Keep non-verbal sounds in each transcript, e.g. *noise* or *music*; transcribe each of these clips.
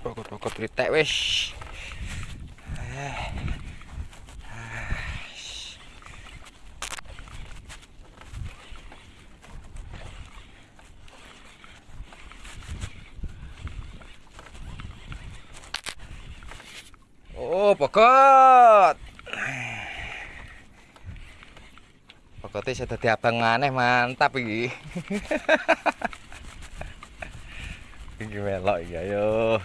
pokok-pokok tritek wis. Oh, pokok. Pokoknya saya tadi abang maneh mantap iki. *laughs* iki melok iki ayo.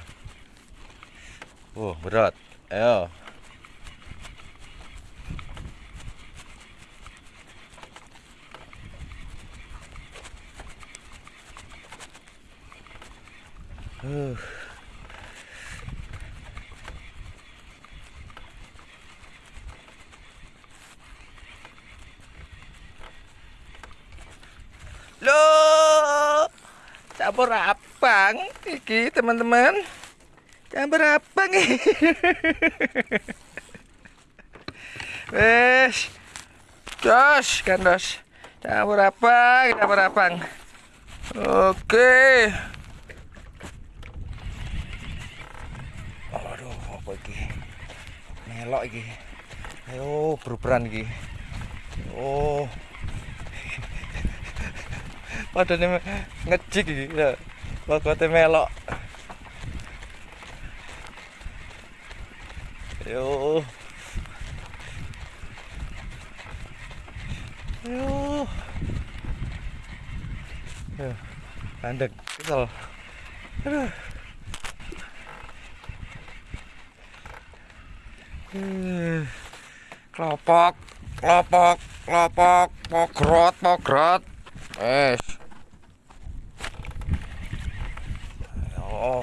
Oh, berat. Ayo. Uh. Loh, campur abang iki teman-teman. Campur abang iki. Wes. Dos, kan dos. Campur abang, campur abang. Oke. Aduh, apa iki? Melok iki. Ayo, beruberan iki. Oh. Padahal ngejik iki. Pokoke melok. Yo. Landek kesel. Aduh. Hmm. Kelopok, kelopok, kelopok, pogrot, pogrot. Wes. Oh.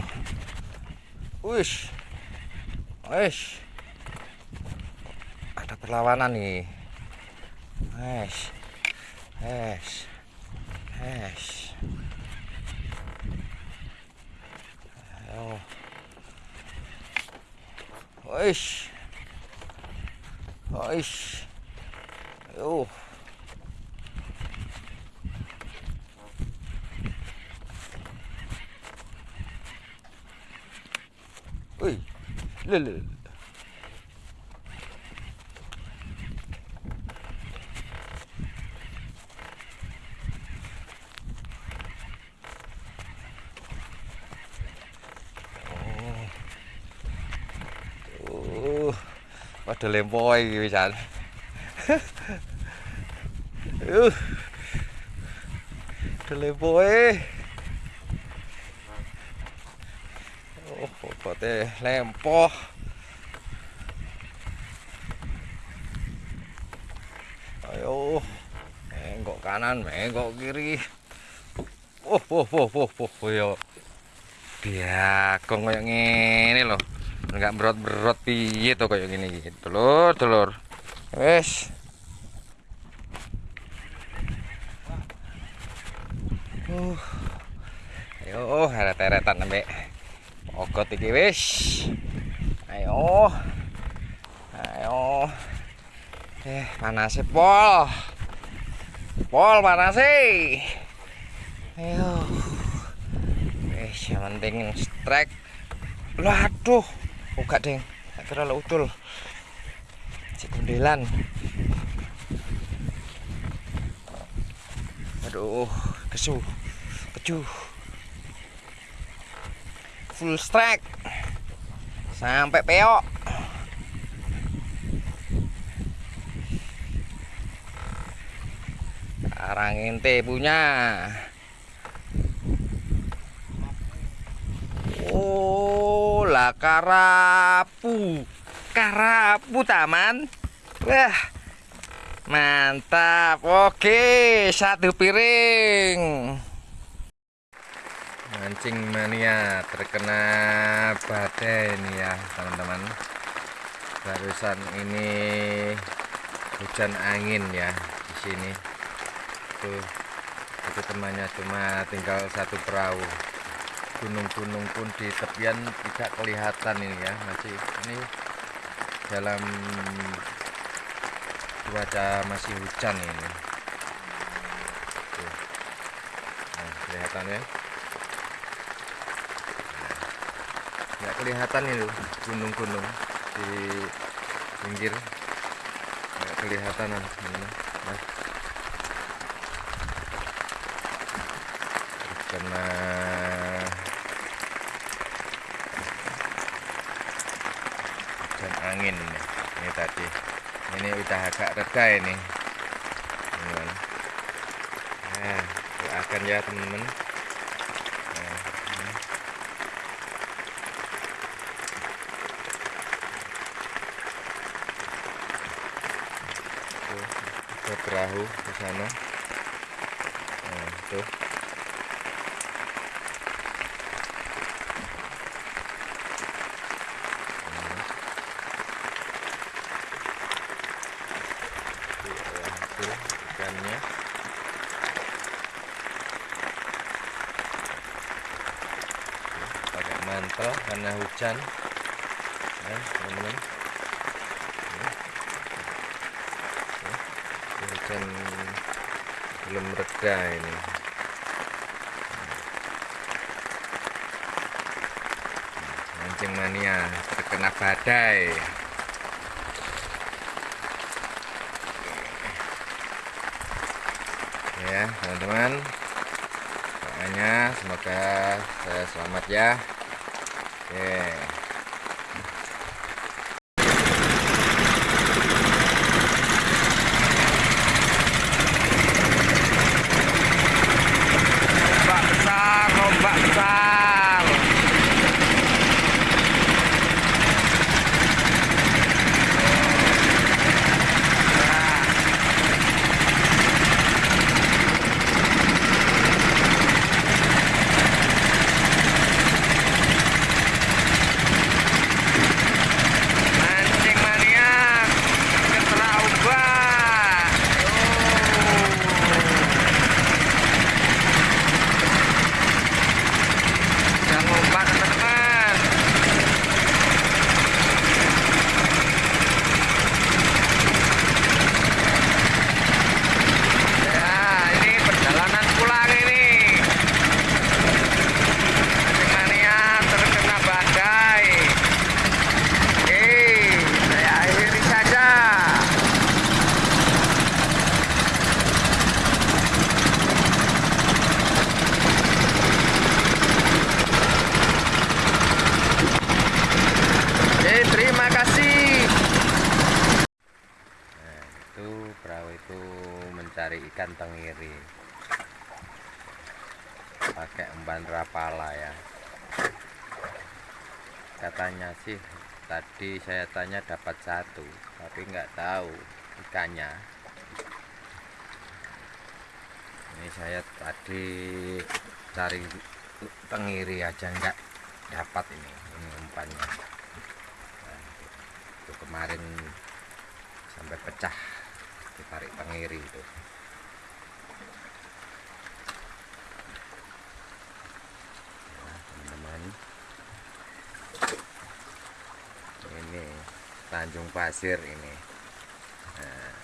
Wis. Wis. Ada perlawanan nih. Wes. Wes. Wes. Ayo. Wis. Wis. Ayo. Wih, lele. Oh. Oh. Pada lempoy iki pisan. Uh. Pada lempoy. Oh, obatnya lempoh. Ayo, menggok kanan, menggok kiri. Oh, oh, oh, oh, oh, oh, yo. Biakong kayak ngene loh. Enggak berot-berot piye to kayak gini gitu. Telur, telur. Wes. Uh. Ayo, teretan sampai Ogot iki wis. Ayo. Ayo. Eh, panas pol. Pol panas Ayo. Wis, yang penting strike. Lah aduh. Buka, Deng. Tak kira lo utul. Si. Aduh, kesu. Keju full strike sampai peok sekarang ente punya oh lah karapu. Karapu taman. Wah mantap. Oke satu piring. Mancing mania terkena badai ini ya teman-teman. Barusan ini hujan angin ya di sini. Tuh itu temannya cuma tinggal satu perahu gunung-gunung pun di tepian tidak kelihatan ini ya. Masih ini dalam cuaca masih hujan ini. Nah, kelihatan ya? Nggak kelihatan itu gunung-gunung di pinggir. Nggak kelihatan teman-teman nah. karena angin ini, ini tadi. Ini udah agak reda ini. Teman-teman nah doakan ya teman-teman. Nah, perahu di sana nah, tuh Nah. Tuh, tuh ikannya pakai karena hujan. Ya teman-teman. Ya. Ya, hujan belum reda ini. Mancing mania terkena badai. Ya teman-teman. Doanya semoga saya selamat ya oke ombak besar ombak besar mancing mania kena ombak Jangan ombak teman-teman ya ini perjalanan pulang ini mancing mania terkena badai Oke, saya akhiri saja. Oke, terima kasih. Nah, itu perahu itu mencari ikan tenggiri. Pakai umpan rapala ya. Katanya sih tadi saya tanya dapat satu tapi nggak tahu ikannya. Ini saya tadi cari tengiri aja nggak dapat ini ini umpannya. Nah, itu kemarin sampai pecah ditarik tengiri itu Nah, teman-teman ini Tanjung Pasir ini. Nah,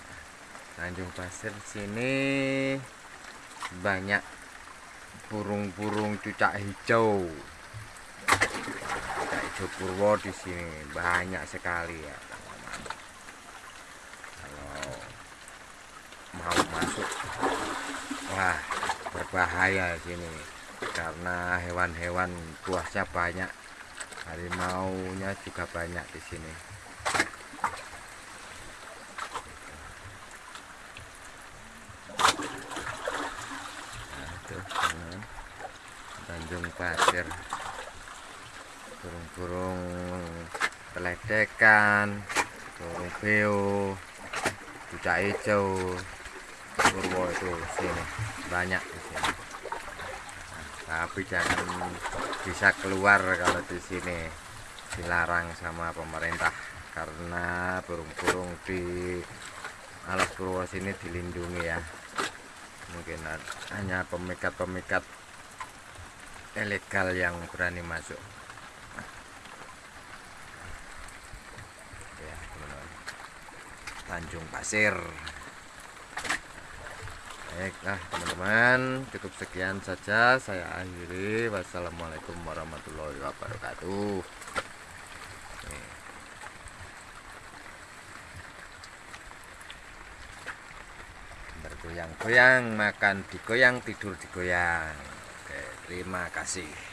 Tanjung Pasir sini banyak burung-burung cucak hijau. Cucak hijau purwo di sini banyak sekali ya kalau mau masuk wah berbahaya sini. Karena hewan-hewan buasnya banyak harimaunya juga banyak di sini nah, itu teman. Tanjung Pasir. Burung-burung peledekan burung beo cucak hijau. Purwo itu sini banyak di sini. Tapi jangan bisa keluar kalau di sini dilarang sama pemerintah karena burung-burung di alas purwo sini dilindungi ya. Mungkin hanya pemikat-pemikat ilegal yang berani masuk ya teman-teman Tanjung Pasir Baiklah teman-teman, cukup sekian saja saya akhiri. Wassalamualaikum warahmatullahi wabarakatuh. Bergoyang-goyang, makan digoyang, tidur digoyang. Terima kasih.